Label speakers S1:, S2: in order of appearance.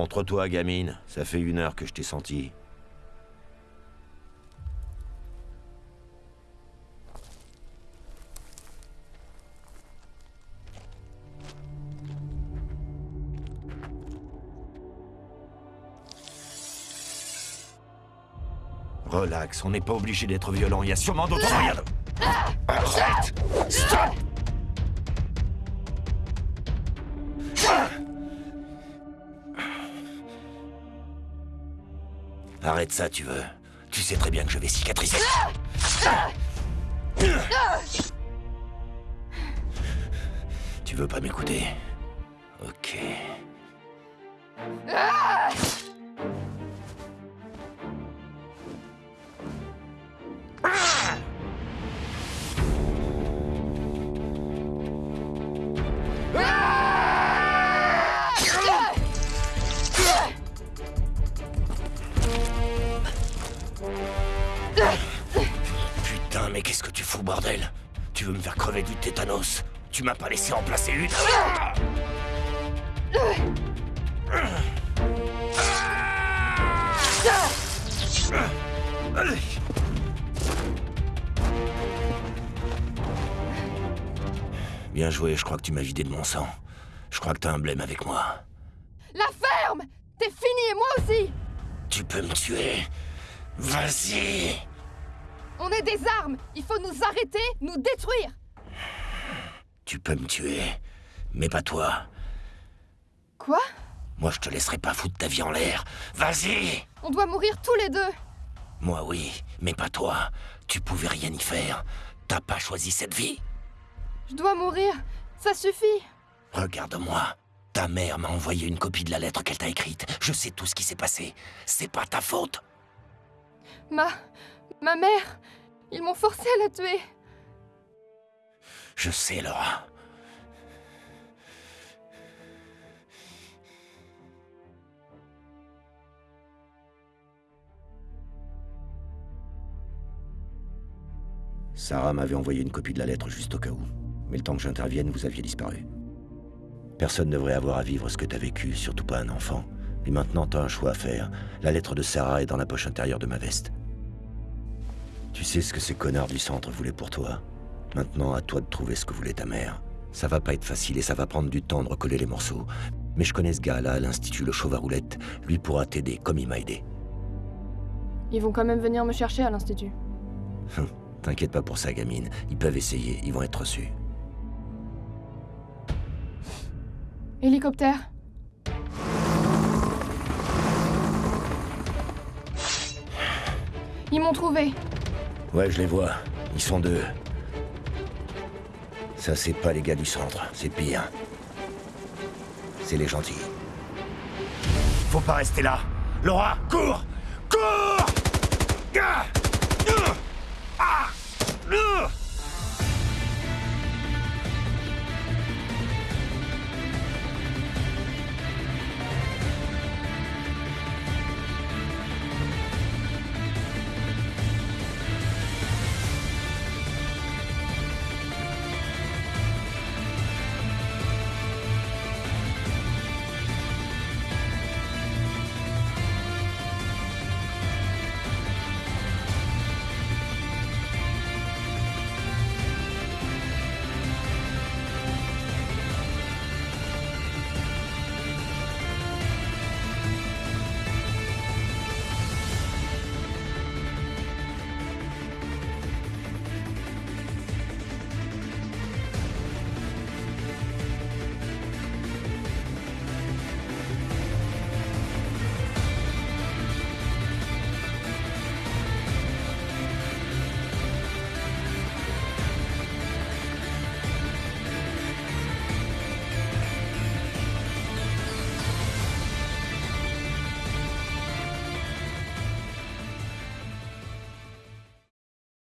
S1: Montre-toi, gamine. Ça fait une heure que je t'ai senti. Relax, on n'est pas obligé d'être violent, il y a sûrement d'autres moyens de... Arrête Arrête ça, tu veux. Tu sais très bien que je vais cicatriser. Tu veux pas m'écouter? Mais qu'est-ce que tu fous, bordel Tu veux me faire crever du tétanos Tu m'as pas laissé en placer une Bien joué, je crois que tu m'as vidé de mon sang. Je crois que t'as un blême avec moi.
S2: La ferme T'es fini et moi aussi
S1: Tu peux me tuer Vas-y
S2: On est des armes Il faut nous arrêter, nous détruire
S1: Tu peux me tuer, mais pas toi.
S2: Quoi?
S1: Moi, je te laisserai pas foutre ta vie en l'air. Vas-y
S2: On doit mourir tous les deux
S1: Moi, oui, mais pas toi. Tu pouvais rien y faire. T'as pas choisi cette vie?
S2: Je dois mourir Ça suffit
S1: Regarde-moi. Ta mère m'a envoyé une copie de la lettre qu'elle t'a écrite. Je sais tout ce qui s'est passé. C'est pas ta faute.
S2: Ma... ma mère Ils m'ont forcé à la tuer
S1: Je sais, Laura. Sarah m'avait envoyé une copie de la lettre juste au cas où. Mais le temps que j'intervienne, vous aviez disparu. Personne ne devrait avoir à vivre ce que t'as vécu, surtout pas un enfant. Et maintenant, t'as un choix à faire. La lettre de Sarah est dans la poche intérieure de ma veste. Tu sais ce que ces connards du centre voulaient pour toi. Maintenant, à toi de trouver ce que voulait ta mère. Ça va pas être facile et ça va prendre du temps de recoller les morceaux. Mais je connais ce gars-là à l'Institut Le Chauve à Roulette. Lui pourra t'aider, comme il m'a aidé.
S2: Ils vont quand même venir me chercher à l'Institut.
S1: T'inquiète pas pour ça, gamine. Ils peuvent essayer, ils vont être reçus.
S2: Hélicoptère Ils m'ont trouvé
S1: Ouais, je les vois. Ils sont deux. Ça, c'est pas les gars du centre, c'est pire. C'est les gentils. Faut pas rester là Laura, cours